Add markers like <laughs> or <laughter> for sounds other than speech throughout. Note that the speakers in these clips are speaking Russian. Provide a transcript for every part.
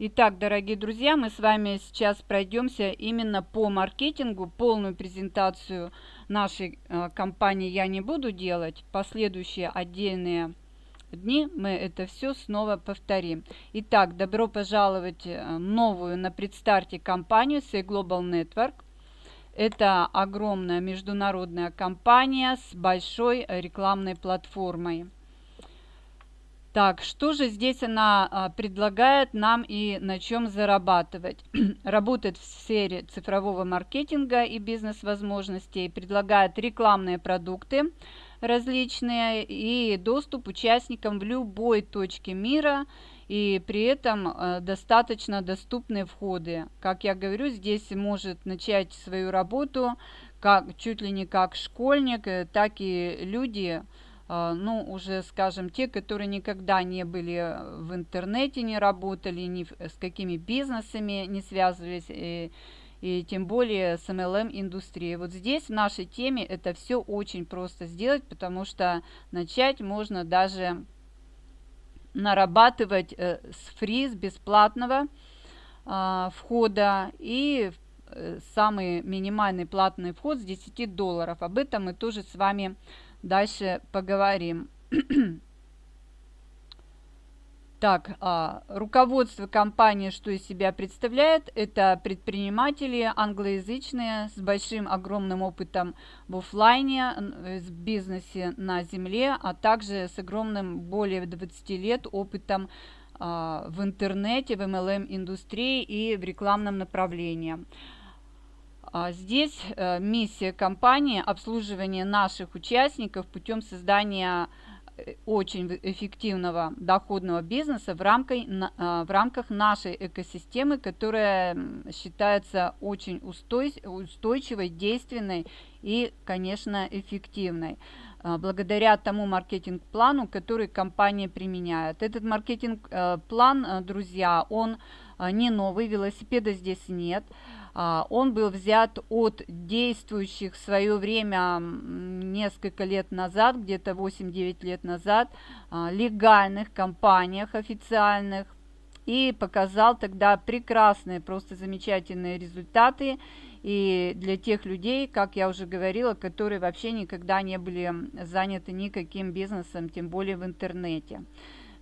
Итак, дорогие друзья, мы с вами сейчас пройдемся именно по маркетингу. Полную презентацию нашей э, компании я не буду делать. Последующие отдельные дни мы это все снова повторим. Итак, добро пожаловать э, новую на предстарте компанию Say Global Network. Это огромная международная компания с большой рекламной платформой. Так, что же здесь она а, предлагает нам и на чем зарабатывать? <clears throat> Работает в сфере цифрового маркетинга и бизнес-возможностей, предлагает рекламные продукты различные и доступ участникам в любой точке мира и при этом э, достаточно доступные входы. Как я говорю, здесь может начать свою работу как, чуть ли не как школьник, э, так и люди, а, ну, уже, скажем, те, которые никогда не были в интернете, не работали, ни с какими бизнесами не связывались, и, и тем более с MLM-индустрией. Вот здесь, в нашей теме, это все очень просто сделать, потому что начать можно даже нарабатывать э, с фри, с бесплатного э, входа и э, самый минимальный платный вход с 10 долларов. Об этом мы тоже с вами дальше поговорим. <clears throat> Так, а, руководство компании, что из себя представляет, это предприниматели англоязычные с большим огромным опытом в офлайне, в бизнесе на земле, а также с огромным более 20 лет опытом а, в интернете, в MLM-индустрии и в рекламном направлении. А здесь э, миссия компании – обслуживание наших участников путем создания э, очень эффективного доходного бизнеса в, рамкой, а, в рамках нашей экосистемы, которая считается очень устойчивой, действенной и, конечно, эффективной а, благодаря тому маркетинг-плану, который компания применяет. Этот маркетинг-план, э, друзья, он не новый, велосипеда здесь нет – он был взят от действующих в свое время несколько лет назад, где-то 8-9 лет назад, а, легальных компаниях официальных и показал тогда прекрасные, просто замечательные результаты. И для тех людей, как я уже говорила, которые вообще никогда не были заняты никаким бизнесом, тем более в интернете.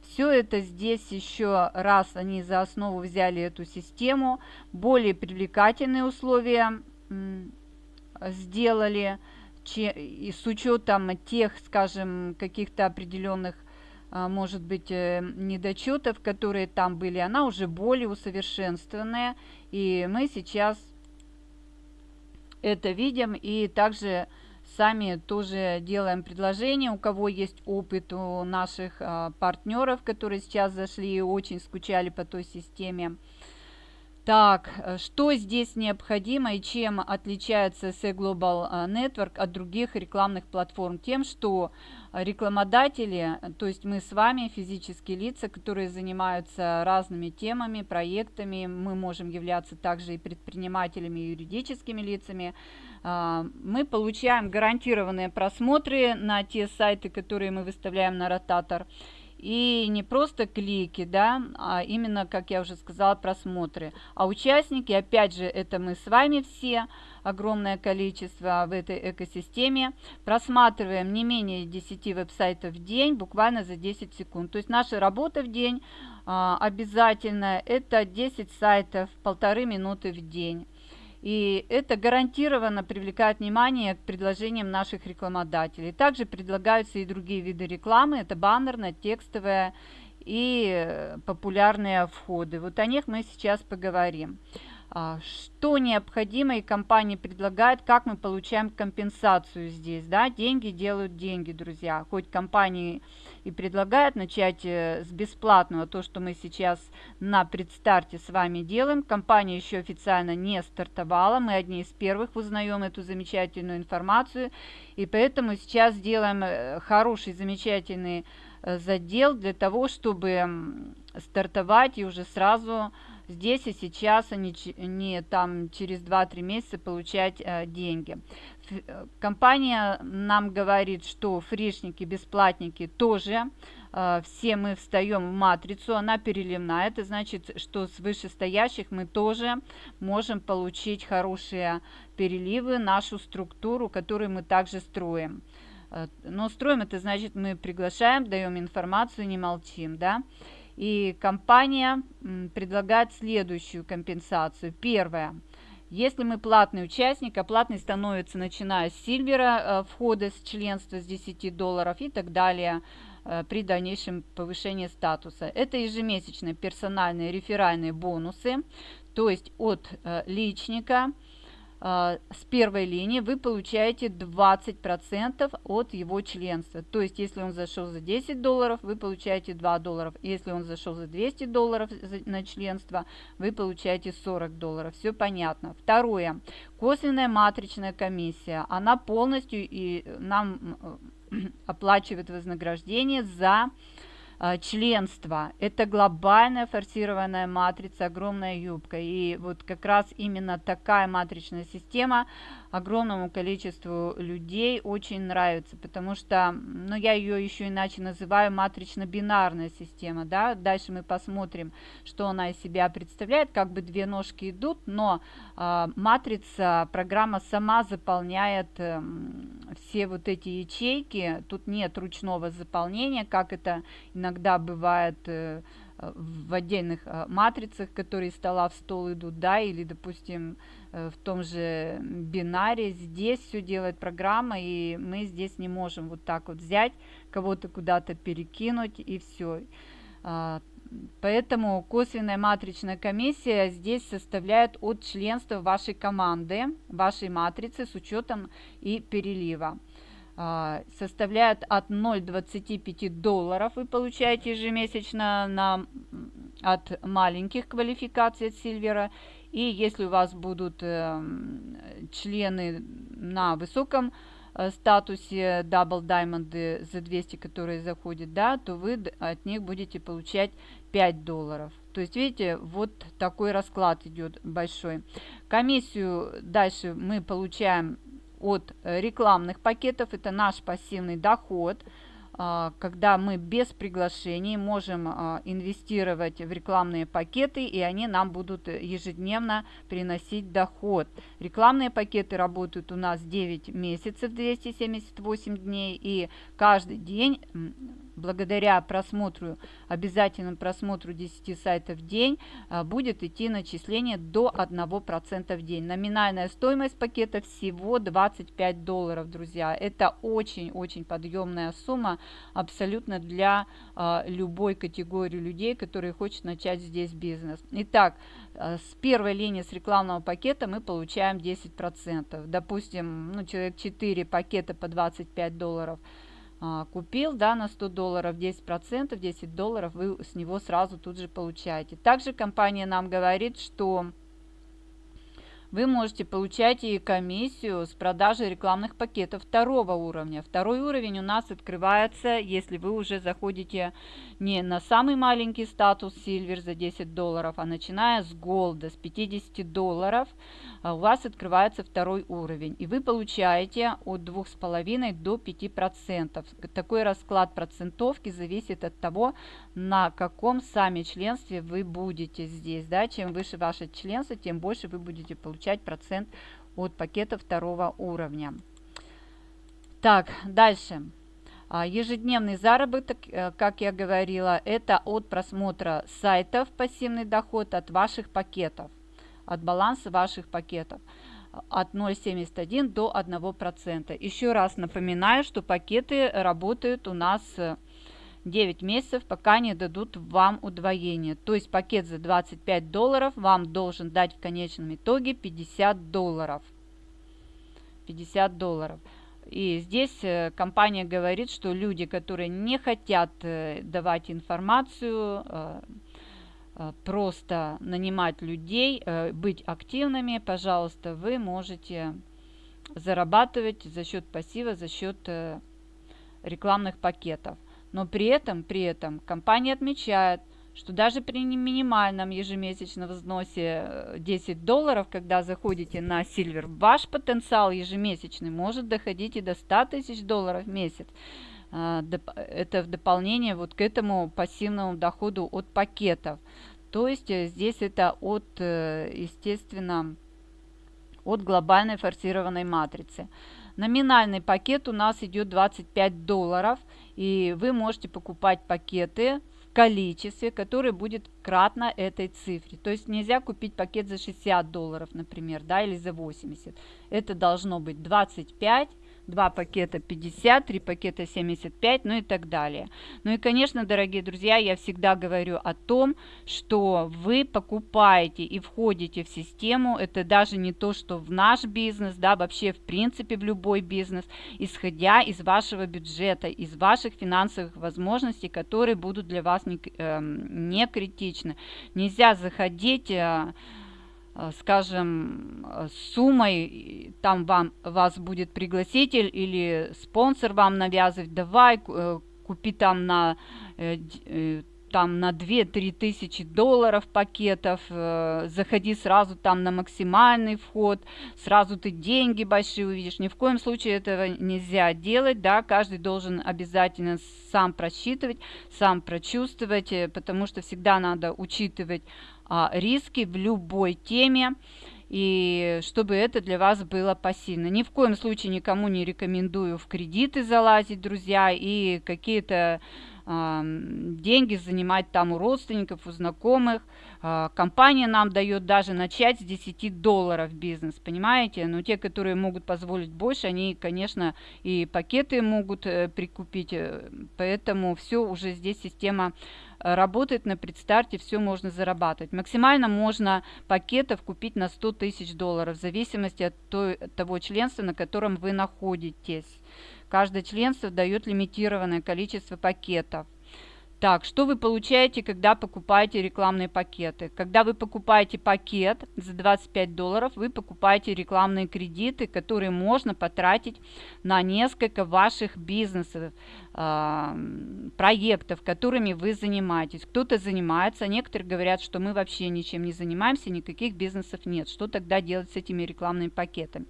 Все это здесь еще раз они за основу взяли эту систему, более привлекательные условия сделали, и с учетом тех, скажем, каких-то определенных, а, может быть, э, недочетов, которые там были, она уже более усовершенствованная, и мы сейчас это видим, и также сами тоже делаем предложение, у кого есть опыт у наших а, партнеров, которые сейчас зашли и очень скучали по той системе. Так, э, что здесь необходимо и чем отличается C Global э, Network от других рекламных платформ? Тем, что рекламодатели, то есть мы с вами, физические лица, которые занимаются разными темами, проектами, мы можем являться также и предпринимателями, и юридическими лицами, мы получаем гарантированные просмотры на те сайты, которые мы выставляем на ротатор. И не просто клики, да, а именно, как я уже сказала, просмотры. А участники, опять же, это мы с вами все, огромное количество в этой экосистеме, просматриваем не менее 10 веб-сайтов в день, буквально за 10 секунд. То есть наша работа в день а, обязательно это 10 сайтов, полторы минуты в день. И это гарантированно привлекает внимание к предложениям наших рекламодателей. Также предлагаются и другие виды рекламы. Это баннерная, текстовая и популярные входы. Вот о них мы сейчас поговорим. А, что необходимо и компания предлагает, как мы получаем компенсацию здесь. Да? Деньги делают деньги, друзья. Хоть компании и предлагают начать э, с бесплатного, то, что мы сейчас на предстарте с вами делаем. Компания еще официально не стартовала, мы одни из первых узнаем эту замечательную информацию. И поэтому сейчас делаем э, хороший, замечательный э, задел для того, чтобы стартовать и уже сразу здесь и сейчас, а не, не там через 2-3 месяца получать э, деньги. Компания нам говорит, что фришники, бесплатники тоже э, все мы встаем в матрицу, она переливная. Это значит, что с вышестоящих мы тоже можем получить хорошие переливы, нашу структуру, которую мы также строим. Э, но строим это значит, мы приглашаем, даем информацию, не молчим, да. И компания предлагает следующую компенсацию. Первое. Если мы платный участник, а платный становится начиная с сильвера э, входа с членства с 10 долларов и так далее э, при дальнейшем повышении статуса. Это ежемесячные персональные реферальные бонусы, то есть от э, личника – с первой линии вы получаете 20% от его членства. То есть, если он зашел за 10 долларов, вы получаете 2 долларов. Если он зашел за 200 долларов на членство, вы получаете 40 долларов. Все понятно. Второе. Косвенная матричная комиссия. Она полностью и нам <clears throat> оплачивает вознаграждение за а, членство. Это глобальная форсированная матрица, огромная юбка. И вот как раз именно такая матричная система огромному количеству людей очень нравится, потому что, ну, я ее еще иначе называю матрично-бинарная система, да, дальше мы посмотрим, что она из себя представляет, как бы две ножки идут, но э, матрица, программа сама заполняет э, все вот эти ячейки, тут нет ручного заполнения, как это иногда бывает э, в отдельных э, матрицах, которые стола в стол идут, да, или, допустим, в том же бинаре. Здесь все делает программа, и мы здесь не можем вот так вот взять, кого-то куда-то перекинуть, и все. А, поэтому косвенная матричная комиссия здесь составляет от членства вашей команды, вашей матрицы с учетом и перелива. А, составляет от 0,25 долларов вы получаете ежемесячно на, от маленьких квалификаций от Сильвера и если у вас будут э, члены на высоком э, статусе Double Diamond за 200, которые заходят, да, то вы от них будете получать 5 долларов. То есть, видите, вот такой расклад идет большой. Комиссию дальше мы получаем от рекламных пакетов. Это наш пассивный доход. А, когда мы без приглашений можем а, инвестировать в рекламные пакеты, и они нам будут ежедневно приносить доход. Рекламные пакеты работают у нас 9 месяцев, 278 дней, и каждый день благодаря просмотру, обязательному просмотру 10 сайтов в день, а, будет идти начисление до 1% в день. Номинальная стоимость пакета всего 25 долларов, друзья. Это очень-очень подъемная сумма абсолютно для а, любой категории людей, которые хочет начать здесь бизнес. Итак, а, с первой линии с рекламного пакета мы получаем 10%. Допустим, ну, человек 4 пакета по 25 долларов – купил, да, на 100 долларов, 10%, 10 долларов вы с него сразу тут же получаете. Также компания нам говорит, что вы можете получать и комиссию с продажи рекламных пакетов второго уровня. Второй уровень у нас открывается, если вы уже заходите не на самый маленький статус Silver за 10 долларов, а начиная с Gold, с 50 долларов, а у вас открывается второй уровень. И вы получаете от 2,5 до 5%. Такой расклад процентовки зависит от того, на каком сами членстве вы будете здесь. Да? Чем выше ваше членство, тем больше вы будете получать процент от пакета второго уровня. Так, дальше. А, ежедневный заработок, э, как я говорила, это от просмотра сайтов пассивный доход от ваших пакетов от баланса ваших пакетов от 0,71 до 1%. Еще раз напоминаю, что пакеты работают у нас 9 месяцев, пока не дадут вам удвоение. То есть пакет за 25 долларов вам должен дать в конечном итоге 50 долларов. 50 долларов. И здесь э, компания говорит, что люди, которые не хотят э, давать информацию, э, просто нанимать людей, быть активными, пожалуйста, вы можете зарабатывать за счет пассива, за счет рекламных пакетов. Но при этом, при этом компания отмечает, что даже при минимальном ежемесячном взносе 10 долларов, когда заходите на Silver, ваш потенциал ежемесячный может доходить и до 100 тысяч долларов в месяц. это в дополнение вот к этому пассивному доходу от пакетов. То есть здесь это от, естественно, от глобальной форсированной матрицы. Номинальный пакет у нас идет 25 долларов, и вы можете покупать пакеты в количестве, которое будет кратно этой цифре. То есть нельзя купить пакет за 60 долларов, например, да, или за 80. Это должно быть 25 2 пакета 50, 3 пакета 75, ну и так далее. Ну и, конечно, дорогие друзья, я всегда говорю о том, что вы покупаете и входите в систему, это даже не то, что в наш бизнес, да, вообще в принципе в любой бизнес, исходя из вашего бюджета, из ваших финансовых возможностей, которые будут для вас не, э, не критичны. Нельзя заходить... Э, скажем, э, суммой, там вам, вас будет пригласитель или спонсор вам навязывать, давай, э, купи там на, там на 2-3 тысячи долларов пакетов, заходи сразу там на максимальный вход, сразу ты деньги большие увидишь. Ни в коем случае этого нельзя делать, да, каждый должен обязательно сам просчитывать, сам прочувствовать, потому что всегда надо учитывать а, риски в любой теме, и чтобы это для вас было пассивно. Ни в коем случае никому не рекомендую в кредиты залазить, друзья, и какие-то деньги занимать там у родственников, у знакомых. Э, компания нам дает даже начать с 10 долларов бизнес, понимаете? Но те, которые могут позволить больше, они, конечно, и пакеты могут э, прикупить, э, поэтому все уже здесь система работает на предстарте, все можно зарабатывать. Максимально можно пакетов купить на 100 тысяч долларов, в зависимости от той, того членства, на котором вы находитесь. Каждое членство дает лимитированное количество пакетов. Так, что вы получаете, когда покупаете рекламные пакеты? Когда вы покупаете пакет за 25 долларов, вы покупаете рекламные кредиты, которые можно потратить на несколько ваших бизнесов проектов, которыми вы занимаетесь. Кто-то занимается, некоторые говорят, что мы вообще ничем не занимаемся, никаких бизнесов нет. Что тогда делать с этими рекламными пакетами?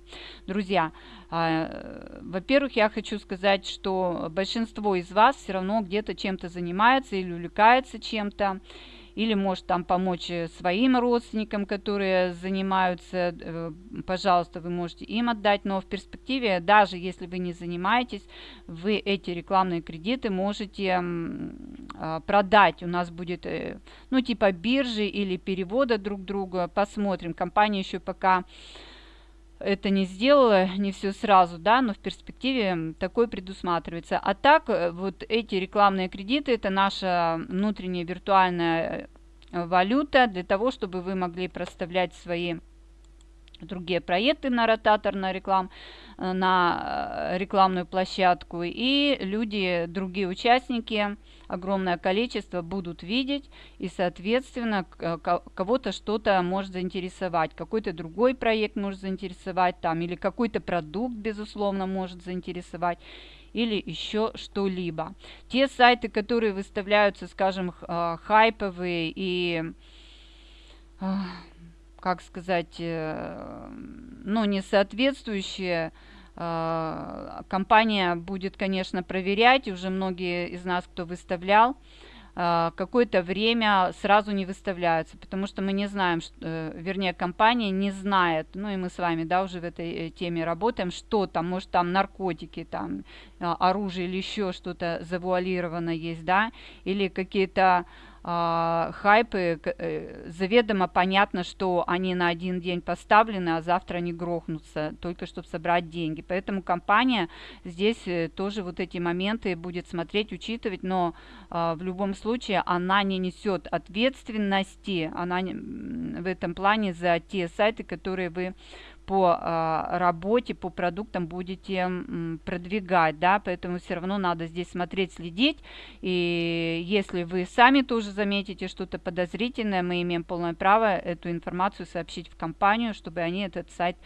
Друзья, а, во-первых, я хочу сказать, что большинство из вас все равно где-то чем-то занимается или увлекается чем-то или может там помочь э, своим родственникам, которые занимаются, э, пожалуйста, вы можете им отдать, но в перспективе, даже если вы не занимаетесь, вы эти рекламные кредиты можете а, продать. У нас будет, э, ну, типа биржи или перевода друг друга, посмотрим. Компания еще пока это не сделала, не все сразу, да, но в перспективе такое предусматривается. А так, э, вот эти рекламные кредиты, это наша внутренняя виртуальная э, валюта для того, чтобы вы могли проставлять свои другие проекты на ротатор, на реклам, э, на рекламную площадку, и люди, другие участники, огромное количество будут видеть, и, соответственно, э, кого-то что-то может заинтересовать, какой-то другой проект может заинтересовать там, или какой-то продукт, безусловно, может заинтересовать, или еще что-либо. Те сайты, которые выставляются, скажем, э, хайповые и э, как сказать, ну, не соответствующие компания будет, конечно, проверять, уже многие из нас, кто выставлял, а, какое-то время сразу не выставляются, потому что мы не знаем, э, вернее, компания не знает, ну и мы с вами, да, уже в этой э, теме работаем, что там, может, там наркотики, там а, оружие или еще что-то завуалировано есть, да, или какие-то а, хайпы, э, заведомо понятно, что они на один день поставлены, а завтра они грохнутся, только чтобы собрать деньги. Поэтому компания здесь э, тоже вот эти моменты будет смотреть, учитывать, но а, в любом случае она не несет ответственности, она в этом плане за те сайты, которые вы по а, работе, по продуктам будете продвигать, да, поэтому все равно надо здесь смотреть, следить, и если вы сами тоже заметите что-то подозрительное, мы имеем полное право эту информацию сообщить в компанию, чтобы они этот сайт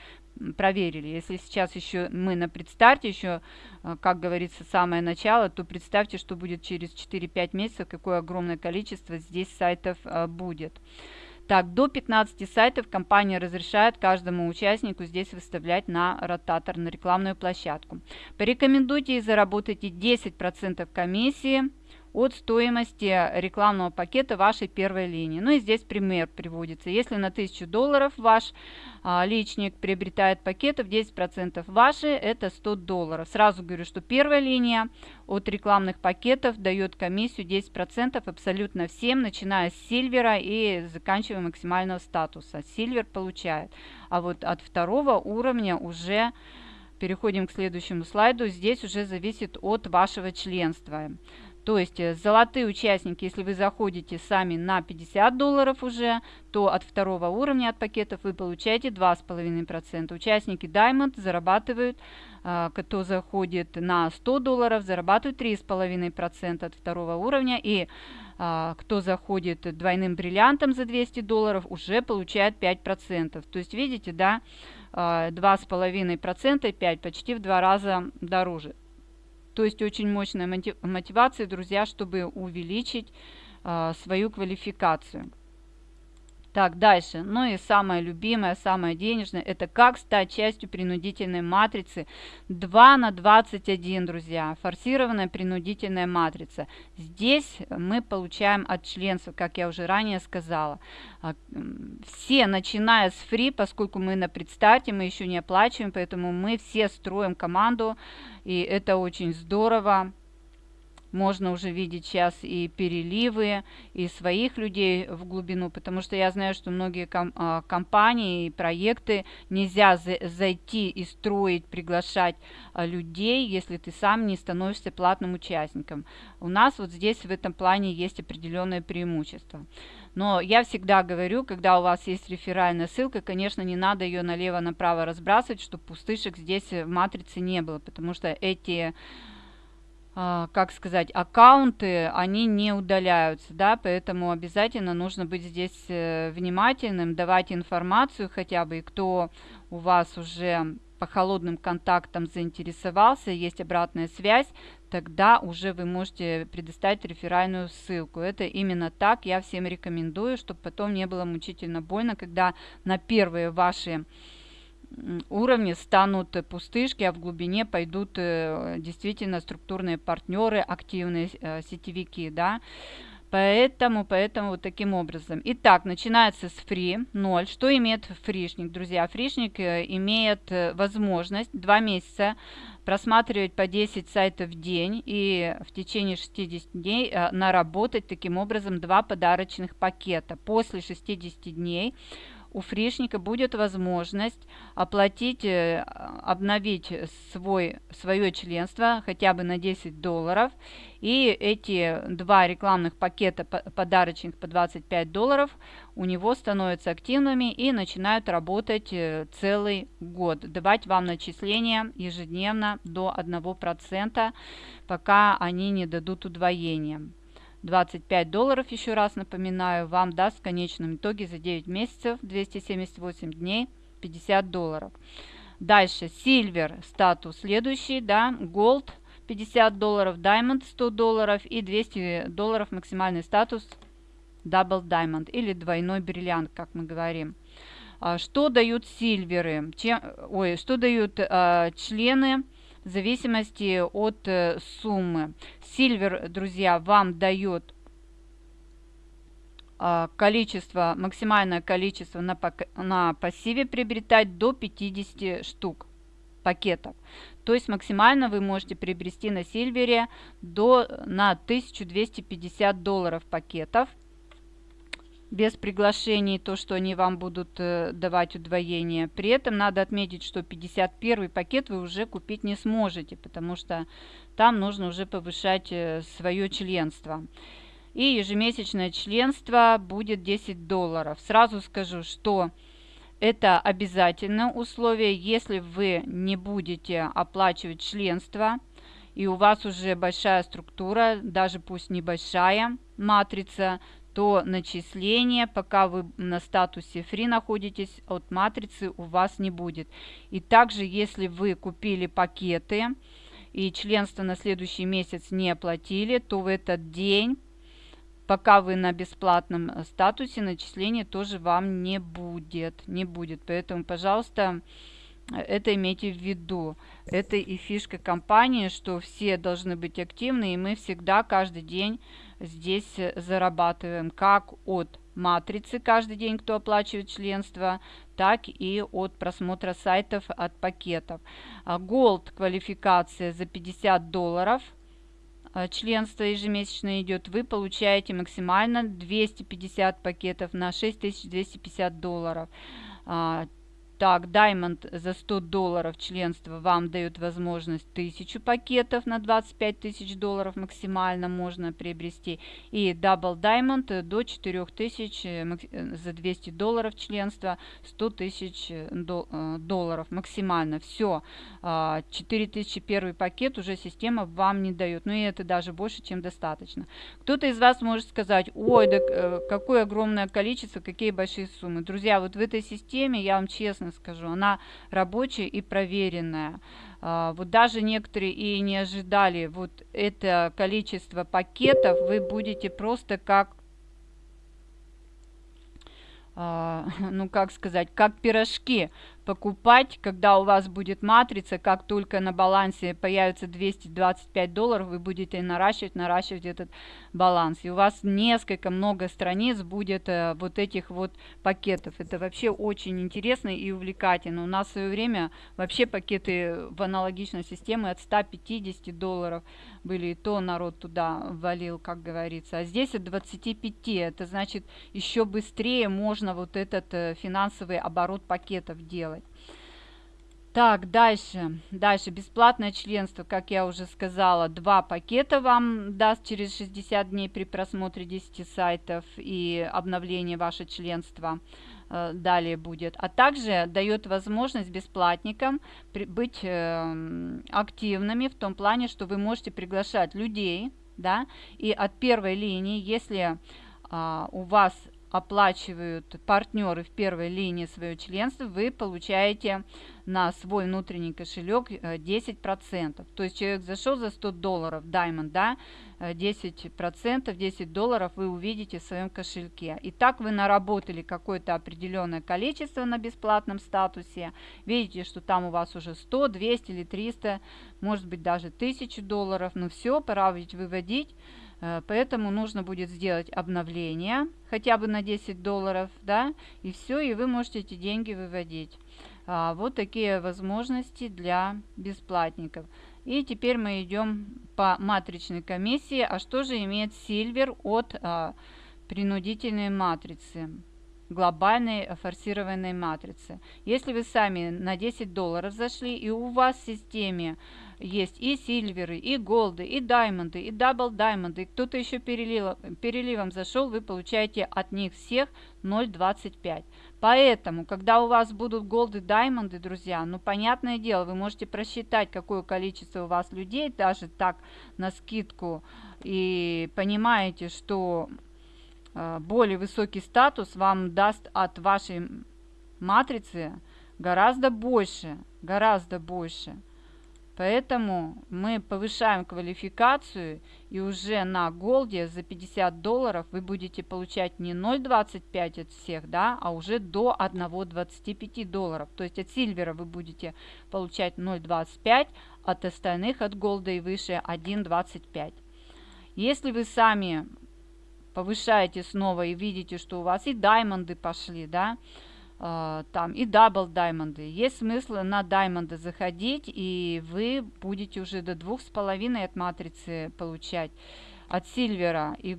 проверили. Если сейчас еще мы на предстарте, еще, а, как говорится, самое начало, то представьте, что будет через 4-5 месяцев, какое огромное количество здесь сайтов а, будет. Так, до 15 сайтов компания разрешает каждому участнику здесь выставлять на ротатор, на рекламную площадку. Порекомендуйте и заработайте 10% комиссии от стоимости рекламного пакета вашей первой линии. Ну и здесь пример приводится. Если на 1000 долларов ваш а, личник приобретает пакетов, 10% ваши, это 100 долларов. Сразу говорю, что первая линия от рекламных пакетов дает комиссию 10% абсолютно всем, начиная с сильвера и заканчивая максимального статуса. Сильвер получает. А вот от второго уровня уже переходим к следующему слайду. Здесь уже зависит от вашего членства. То есть э, золотые участники, если вы заходите сами на 50 долларов уже, то от второго уровня от пакетов вы получаете 2,5%. Участники Diamond зарабатывают, а, кто заходит на 100 долларов, зарабатывают 3,5% от второго уровня. И а, кто заходит двойным бриллиантом за 200 долларов, уже получает 5%. То есть видите, да, 2,5% и 5, почти в два раза дороже. То есть очень мощная мотивация, друзья, чтобы увеличить э, свою квалификацию. Так, дальше. Ну и самое любимое, самое денежное, это как стать частью принудительной матрицы 2 на 21, друзья. Форсированная принудительная матрица. Здесь мы получаем от членцев, как я уже ранее сказала. А, все, начиная с фри, поскольку мы на предстарте, мы еще не оплачиваем, поэтому мы все строим команду, и это очень здорово. Можно уже видеть сейчас и переливы, и своих людей в глубину, потому что я знаю, что многие ком а, компании и проекты нельзя зайти и строить, приглашать а, людей, если ты сам не становишься платным участником. У нас вот здесь в этом плане есть определенное преимущество. Но я всегда говорю, когда у вас есть реферальная ссылка, конечно, не надо ее налево-направо разбрасывать, чтобы пустышек здесь в матрице не было, потому что эти как сказать, аккаунты, они не удаляются, да, поэтому обязательно нужно быть здесь э, внимательным, давать информацию хотя бы, и кто у вас уже по холодным контактам заинтересовался, есть обратная связь, тогда уже вы можете предоставить реферальную ссылку. Это именно так я всем рекомендую, чтобы потом не было мучительно больно, когда на первые ваши уровне станут пустышки, а в глубине пойдут э, действительно структурные партнеры, активные э, сетевики, да. Поэтому, поэтому вот таким образом. Итак, начинается с фри 0. Что имеет фришник, друзья? Фришник э, имеет возможность 2 месяца просматривать по 10 сайтов в день и в течение 60 дней наработать таким образом два подарочных пакета. После 60 дней у фришника будет возможность оплатить, э, обновить свой, свое членство хотя бы на 10 долларов. И эти два рекламных пакета подарочных по 25 долларов у него становятся активными и начинают работать э, целый год. Давать вам начисления ежедневно до 1%, пока они не дадут удвоения. 25 долларов, еще раз напоминаю, вам даст в конечном итоге за 9 месяцев 278 дней 50 долларов. Дальше Silver статус следующий, да, Gold 50 долларов, Diamond 100 долларов и 200 долларов максимальный статус Double Diamond или двойной бриллиант, как мы говорим. А, что дают сильверы? Чем, ой, что дают а, члены в зависимости от э, суммы. Сильвер, друзья, вам дает э, количество, максимальное количество на, на пассиве приобретать до 50 штук пакетов. То есть максимально вы можете приобрести на Сильвере до, на 1250 долларов пакетов без приглашений, то, что они вам будут э, давать удвоение. При этом надо отметить, что 51 пакет вы уже купить не сможете, потому что там нужно уже повышать э, свое членство. И ежемесячное членство будет 10 долларов. Сразу скажу, что это обязательное условие, если вы не будете оплачивать членство, и у вас уже большая структура, даже пусть небольшая матрица, то начисление, пока вы на статусе free находитесь, от матрицы у вас не будет. И также, если вы купили пакеты и членство на следующий месяц не оплатили, то в этот день пока вы на бесплатном статусе, начисления тоже вам не будет. Не будет. Поэтому, пожалуйста, это имейте в виду. Это и фишка компании, что все должны быть активны, и мы всегда каждый день здесь зарабатываем как от матрицы каждый день, кто оплачивает членство, так и от просмотра сайтов от пакетов. А, Gold квалификация за 50 долларов а, членство ежемесячно идет, вы получаете максимально 250 пакетов на 6250 долларов. А, так, Diamond за 100 долларов членства вам дает возможность 1000 пакетов на 25 тысяч долларов максимально можно приобрести. И Double Diamond до 4000 э, э, за 200 долларов членства 100 тысяч э, долларов максимально. Все, 4000 первый пакет уже система вам не дает. Ну и это даже больше, чем достаточно. Кто-то из вас может сказать, ой, да какое огромное количество, какие большие суммы. Друзья, вот в этой системе, я вам честно скажу. Она рабочая и проверенная. А, вот даже некоторые и не ожидали вот это количество пакетов, вы будете просто как а, <laughs> ну как сказать, как пирожки покупать, когда у вас будет матрица, как только на балансе появится 225 долларов, вы будете наращивать, наращивать этот баланс. И у вас несколько, много страниц будет э, вот этих вот пакетов. Это вообще очень интересно и увлекательно. У нас в свое время вообще пакеты в аналогичной системе от 150 долларов были, и то народ туда валил, как говорится. А здесь от 25, это значит еще быстрее можно вот этот э, финансовый оборот пакетов делать. Так, дальше. Дальше. Бесплатное членство, как я уже сказала, два пакета вам даст через 60 дней при просмотре 10 сайтов и обновлении ваше членства э, далее будет. А также дает возможность бесплатникам быть э, активными в том плане, что вы можете приглашать людей, да, и от первой линии, если э, у вас оплачивают партнеры в первой линии свое членство, вы получаете на свой внутренний кошелек 10%. Э, То есть человек зашел за 100 долларов, Diamond, да, 10%, э, 10 долларов вы увидите в своем кошельке. И так вы наработали какое-то определенное количество на бесплатном статусе. Видите, что там у вас уже 100, 200 или 300, может быть даже 1000 долларов. Но все, пора ведь выводить поэтому нужно будет сделать обновление хотя бы на 10 долларов, да, и все, и вы можете эти деньги выводить. А, вот такие возможности для бесплатников. И теперь мы идем по матричной комиссии. А что же имеет Silver от а, принудительной матрицы? глобальной форсированной матрицы. Если вы сами на 10 долларов зашли и у вас в системе есть и silver ы, и gold ы, и diamond ы, и double diamond ы, кто-то еще перелил, переливом зашел, вы получаете от них всех 0.25. Поэтому, когда у вас будут gold ы, diamond ы, друзья, ну, понятное дело, вы можете просчитать, какое количество у вас людей, даже так на скидку, и понимаете, что э, более высокий статус вам даст от вашей матрицы гораздо больше, гораздо больше. Поэтому мы повышаем квалификацию и уже на голде за 50 долларов вы будете получать не 0,25 от всех, да, а уже до 1,25 долларов. То есть от сильвера вы будете получать 0,25, от остальных от голда и выше 1,25. Если вы сами повышаете снова и видите, что у вас и даймонды пошли, да, там и double diamond ы. Есть смысл на diamond ы заходить, и вы будете уже до двух с половиной от матрицы получать. От silver а и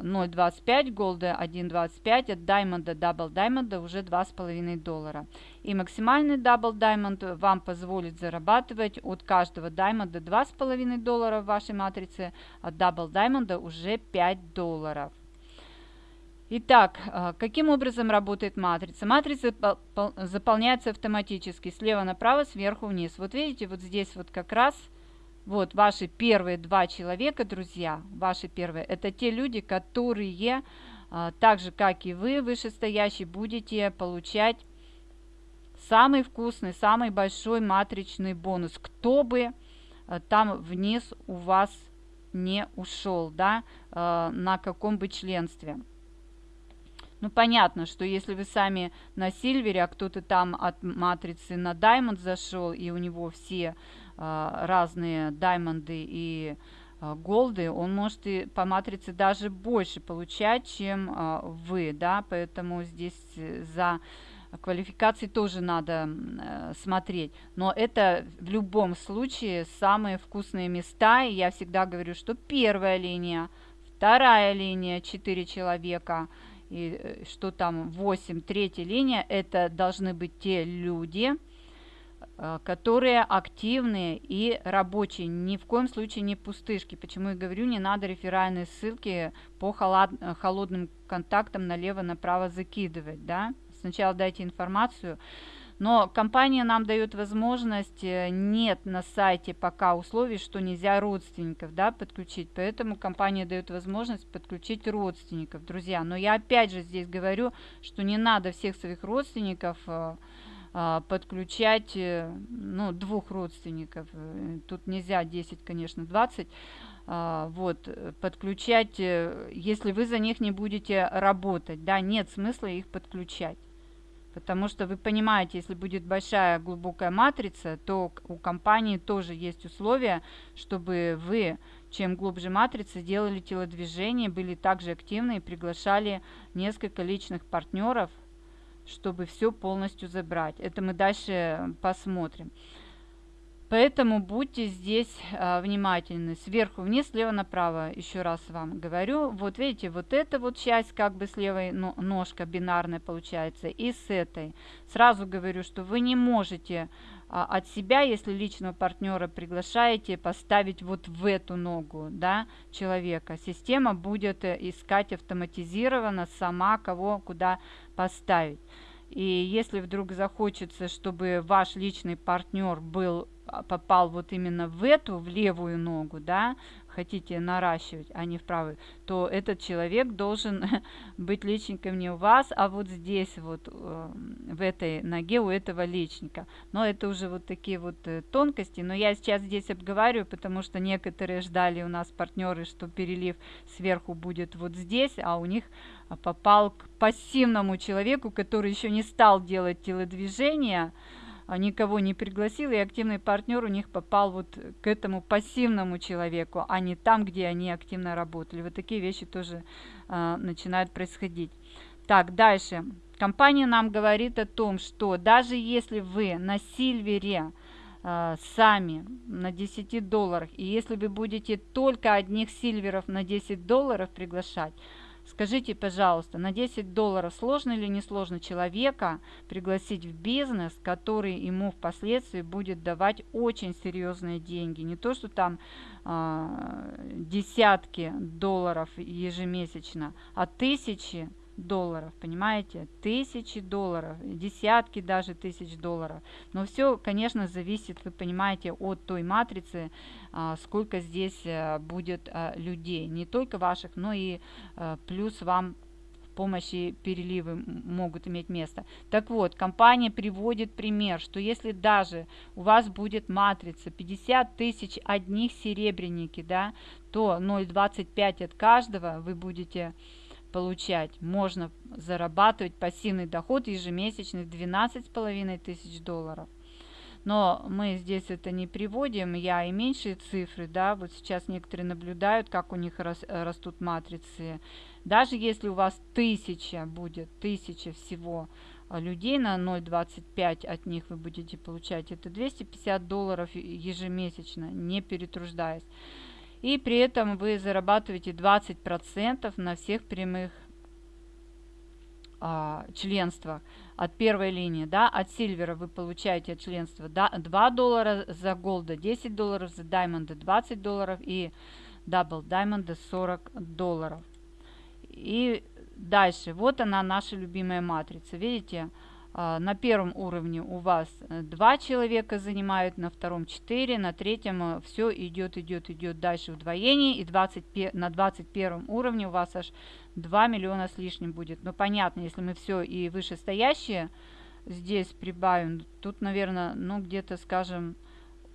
0.25, gold а 1.25, от diamond а, double diamond а уже 2,5 доллара. И максимальный double diamond вам позволит зарабатывать от каждого diamond а 2,5 доллара в вашей матрице, от double diamond а уже 5 долларов. Итак, а, каким образом работает матрица? Матрица заполняется автоматически слева направо, сверху вниз. Вот видите, вот здесь вот как раз вот ваши первые два человека, друзья, ваши первые, это те люди, которые, а, так же как и вы, вышестоящие, будете получать самый вкусный, самый большой матричный бонус. Кто бы а, там вниз у вас не ушел, да, на каком бы членстве. Ну, понятно, что если вы сами на Сильвере, а кто-то там от матрицы на Diamond зашел, и у него все э, разные Даймонды и э, голды, он может и по матрице даже больше получать, чем э, вы, да, поэтому здесь за квалификации тоже надо э, смотреть. Но это в любом случае самые вкусные места. И я всегда говорю, что первая линия, вторая линия, 4 человека, и э, что там 8, третья линия, это должны быть те люди, э, которые активные и рабочие. Ни в коем случае не пустышки. Почему я говорю, не надо реферальные ссылки по холод, холодным контактам налево-направо закидывать, да? сначала дайте информацию. Но компания нам дает возможность, э, нет на сайте пока условий, что нельзя родственников да, подключить. Поэтому компания дает возможность подключить родственников, друзья. Но я опять же здесь говорю, что не надо всех своих родственников э, э, подключать, ну, двух родственников. Тут нельзя 10, конечно, 20 вот, подключать, если вы за них не будете работать, да, нет смысла их подключать. Потому что вы понимаете, если будет большая глубокая матрица, то у компании тоже есть условия, чтобы вы, чем глубже матрица, делали телодвижение, были также активны и приглашали несколько личных партнеров, чтобы все полностью забрать. Это мы дальше посмотрим. Поэтому будьте здесь а, внимательны. Сверху вниз, слева направо. Еще раз вам говорю. Вот видите, вот эта вот часть как бы с левой ножка бинарная получается. И с этой. Сразу говорю, что вы не можете а, от себя, если личного партнера приглашаете, поставить вот в эту ногу да, человека. Система будет э, искать автоматизированно сама, кого куда поставить. И если вдруг захочется, чтобы ваш личный партнер был попал вот именно в эту, в левую ногу, да, хотите наращивать, а не в правую, то этот человек должен <laughs> быть личником не у вас, а вот здесь вот, э, в этой ноге у этого личника. Но это уже вот такие вот э, тонкости, но я сейчас здесь обговариваю, потому что некоторые ждали у нас партнеры, что перелив сверху будет вот здесь, а у них попал к пассивному человеку, который еще не стал делать телодвижения, а, никого не пригласил, и активный партнер у них попал вот к этому пассивному человеку, а не там, где они активно работали. Вот такие вещи тоже а, начинают происходить. Так, дальше. Компания нам говорит о том, что даже если вы на Сильвере э, сами на 10 долларах, и если вы будете только одних сильверов на 10 долларов приглашать, Скажите, пожалуйста, на 10 долларов сложно или не сложно человека пригласить в бизнес, который ему впоследствии будет давать очень серьезные деньги? Не то, что там э, десятки долларов ежемесячно, а тысячи долларов, понимаете? Тысячи долларов, десятки даже тысяч долларов. Но все, конечно, зависит, вы понимаете, от той матрицы, а, сколько здесь э, будет а, людей. Не только ваших, но и э, плюс вам помощи переливы могут иметь место. Так вот, компания приводит пример, что если даже у вас будет матрица 50 тысяч одних серебряники, да, то 0,25 от каждого вы будете получать. Можно зарабатывать пассивный доход ежемесячный в 12,5 тысяч долларов. Но мы здесь это не приводим, я и меньшие цифры, да, вот сейчас некоторые наблюдают, как у них рас, растут матрицы. Даже если у вас тысяча будет, тысяча всего людей на 0,25 от них вы будете получать, это 250 долларов ежемесячно, не перетруждаясь и при этом вы зарабатываете 20% на всех прямых а, членствах от первой линии, да, от сильвера вы получаете от членства 2 доллара, за голда 10 долларов, за даймонда 20 долларов и double diamond а 40 долларов. И дальше, вот она наша любимая матрица, видите, на первом уровне у вас э, два человека занимают, на втором 4, на третьем э, все идет, идет, идет дальше вдвоение. И 20, на 21 уровне у вас аж 2 миллиона с лишним будет. Но понятно, если мы все и вышестоящие здесь прибавим, тут, наверное, ну где-то, скажем,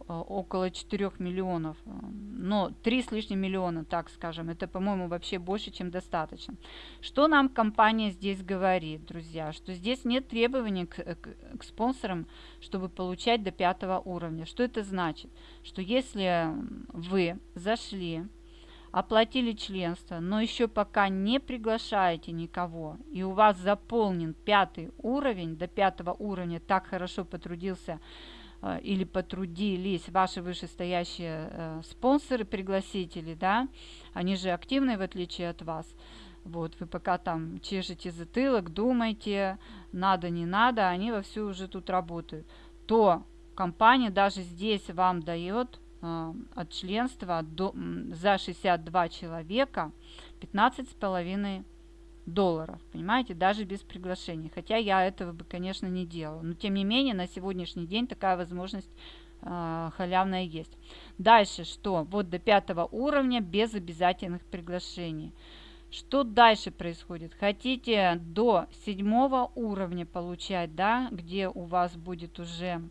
около 4 миллионов, но 3 с лишним миллиона, так скажем, это, по-моему, вообще больше, чем достаточно. Что нам компания здесь говорит, друзья? Что здесь нет требований к, к, к спонсорам, чтобы получать до пятого уровня. Что это значит? Что если вы зашли оплатили членство, но еще пока не приглашаете никого, и у вас заполнен пятый уровень, до пятого уровня так хорошо потрудился э, или потрудились ваши вышестоящие э, спонсоры, пригласители, да, они же активные в отличие от вас, вот, вы пока там чешете затылок, думаете, надо, не надо, они вовсю уже тут работают, то компания даже здесь вам дает а, от членства до, за 62 человека 15 с половиной долларов, понимаете, даже без приглашения. Хотя я этого бы, конечно, не делала. Но, тем не менее, на сегодняшний день такая возможность э, халявная есть. Дальше что? Вот до пятого уровня без обязательных приглашений. Что дальше происходит? Хотите до седьмого уровня получать, да, где у вас будет уже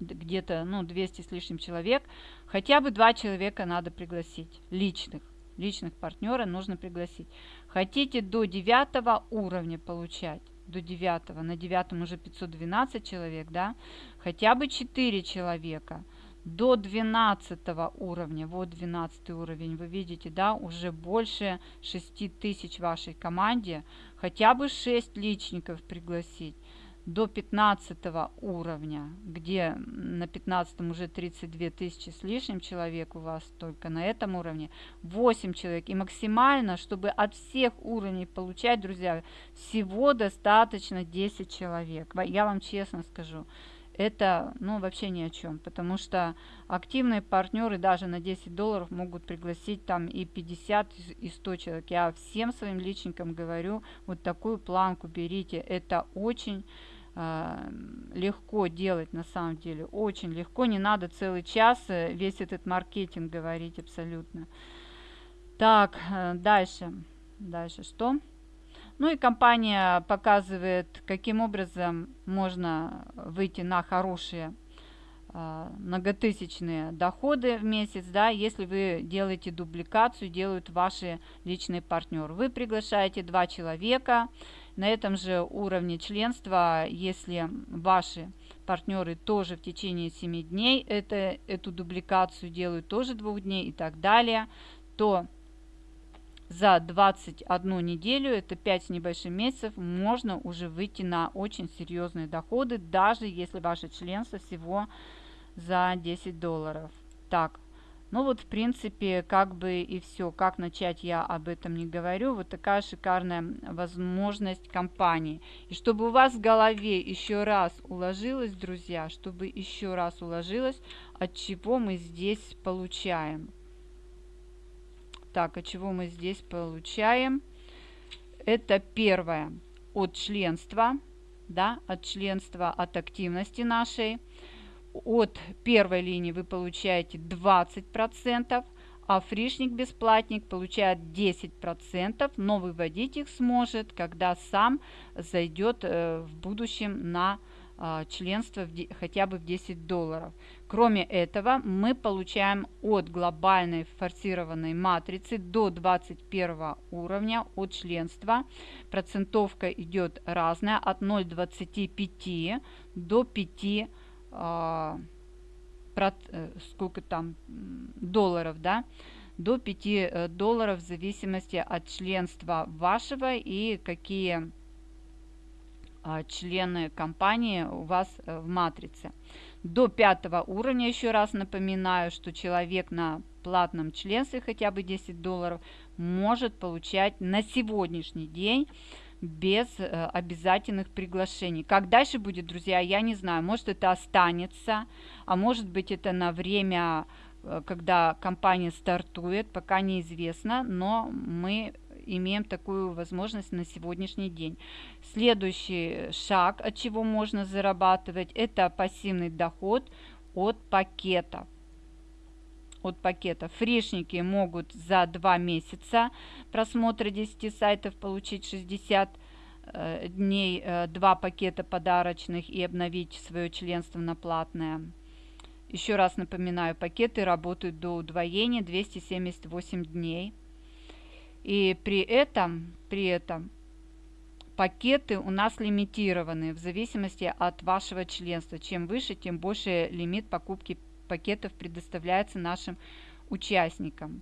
где-то ну, 200 с лишним человек, хотя бы два человека надо пригласить, личных. Личных партнера нужно пригласить. Хотите до девятого уровня получать, до девятого, на девятом уже 512 человек, да, хотя бы 4 человека. До 12 уровня, вот 12 уровень, вы видите, да, уже больше 6 тысяч вашей команде, хотя бы 6 личников пригласить до 15 уровня, где на 15 уже 32 тысячи с лишним человек у вас только на этом уровне, 8 человек. И максимально, чтобы от всех уровней получать, друзья, всего достаточно 10 человек. Я вам честно скажу, это ну, вообще ни о чем, потому что активные партнеры даже на 10 долларов могут пригласить там и 50, и 100 человек. Я всем своим личникам говорю, вот такую планку берите, это очень легко делать на самом деле, очень легко, не надо целый час э, весь этот маркетинг говорить абсолютно. Так, э, дальше, дальше что? Ну и компания показывает, каким образом можно выйти на хорошие э, многотысячные доходы в месяц, да, если вы делаете дубликацию, делают ваши личные партнеры. Вы приглашаете два человека, на этом же уровне членства, если ваши партнеры тоже в течение 7 дней это, эту дубликацию делают, тоже двух дней и так далее, то за 21 неделю, это 5 с небольшим месяцев, можно уже выйти на очень серьезные доходы, даже если ваше членство всего за 10 долларов. Так, ну вот, в принципе, как бы и все. Как начать, я об этом не говорю. Вот такая шикарная возможность компании. И чтобы у вас в голове еще раз уложилось, друзья, чтобы еще раз уложилось, от чего мы здесь получаем. Так, от чего мы здесь получаем? Это первое, от членства, да, от членства, от активности нашей от первой линии вы получаете 20%, а фришник-бесплатник получает 10%, но выводить их сможет, когда сам зайдет э, в будущем на э, членство в, хотя бы в 10 долларов. Кроме этого, мы получаем от глобальной форсированной матрицы до 21 уровня от членства. Процентовка идет разная, от 0,25 до 5 а, э, сколько там долларов, да, до 5 э, долларов в зависимости от членства вашего и какие а, члены компании у вас э, в матрице. До пятого уровня, еще раз напоминаю, что человек на платном членстве хотя бы 10 долларов может получать на сегодняшний день без э, обязательных приглашений. Как дальше будет, друзья, я не знаю. Может, это останется, а может быть, это на время, э, когда компания стартует, пока неизвестно, но мы имеем такую возможность на сегодняшний день. Следующий шаг, от чего можно зарабатывать, это пассивный доход от пакетов от пакета. Фришники могут за 2 месяца просмотра 10 сайтов получить 60 э, дней, э, 2 пакета подарочных и обновить свое членство на платное. Еще раз напоминаю, пакеты работают до удвоения 278 дней. И при этом, при этом пакеты у нас лимитированы в зависимости от вашего членства. Чем выше, тем больше лимит покупки пакетов предоставляется нашим участникам.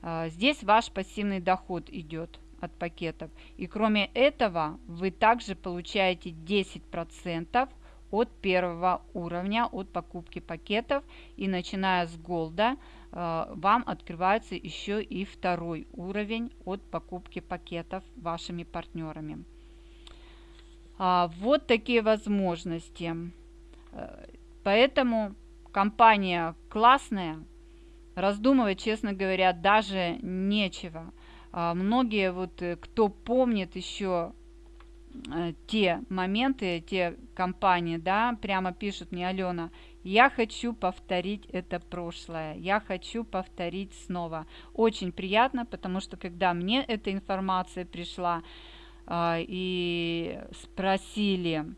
А, здесь ваш пассивный доход идет от пакетов. И кроме этого, вы также получаете 10% от первого уровня, от покупки пакетов. И начиная с голда, э, вам открывается еще и второй уровень от покупки пакетов вашими партнерами. А, вот такие возможности. Поэтому компания классная, раздумывать, честно говоря, даже нечего. А, многие, вот, э, кто помнит еще Э, те моменты, те компании, да, прямо пишут мне, Алена, я хочу повторить это прошлое, я хочу повторить снова. Очень приятно, потому что когда мне эта информация пришла э, и спросили,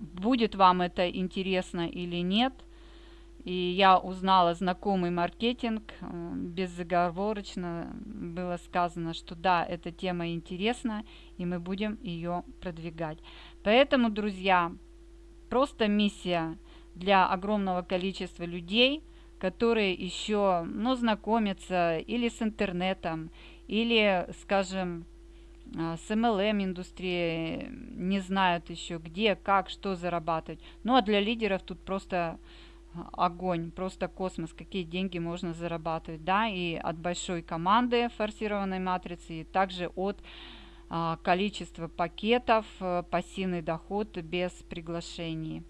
будет вам это интересно или нет, и я узнала знакомый маркетинг, э, безоговорочно было сказано, что да, эта тема интересна, и мы будем ее продвигать. Поэтому, друзья, просто миссия для огромного количества людей, которые еще ну, знакомятся или с интернетом, или, скажем, э, с MLM индустрией, не знают еще где, как, что зарабатывать. Ну а для лидеров тут просто огонь, просто космос, какие деньги можно зарабатывать, да, и от большой команды форсированной матрицы, и также от а, количества пакетов, пассивный доход без приглашений.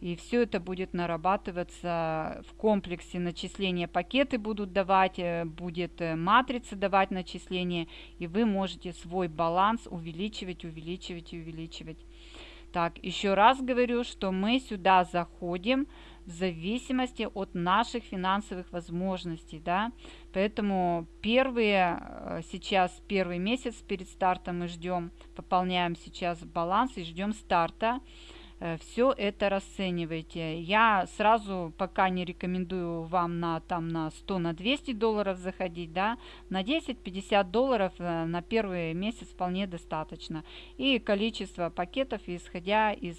И все это будет нарабатываться в комплексе. Начисления пакеты будут давать, э, будет э, матрица давать начисления, и вы можете свой баланс увеличивать, увеличивать и увеличивать. Так, еще раз говорю, что мы сюда заходим в зависимости от наших финансовых возможностей, да, поэтому первые, э, сейчас первый месяц перед стартом мы ждем, пополняем сейчас баланс и ждем старта, все это расценивайте. Я сразу пока не рекомендую вам на, там, на 100, на 200 долларов заходить, да, на 10-50 долларов э, на первый месяц вполне достаточно. И количество пакетов, исходя из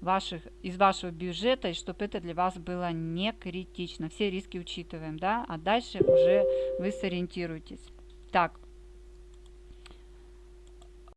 ваших, из вашего бюджета, и чтобы это для вас было не критично. Все риски учитываем, да, а дальше уже вы сориентируетесь. Так,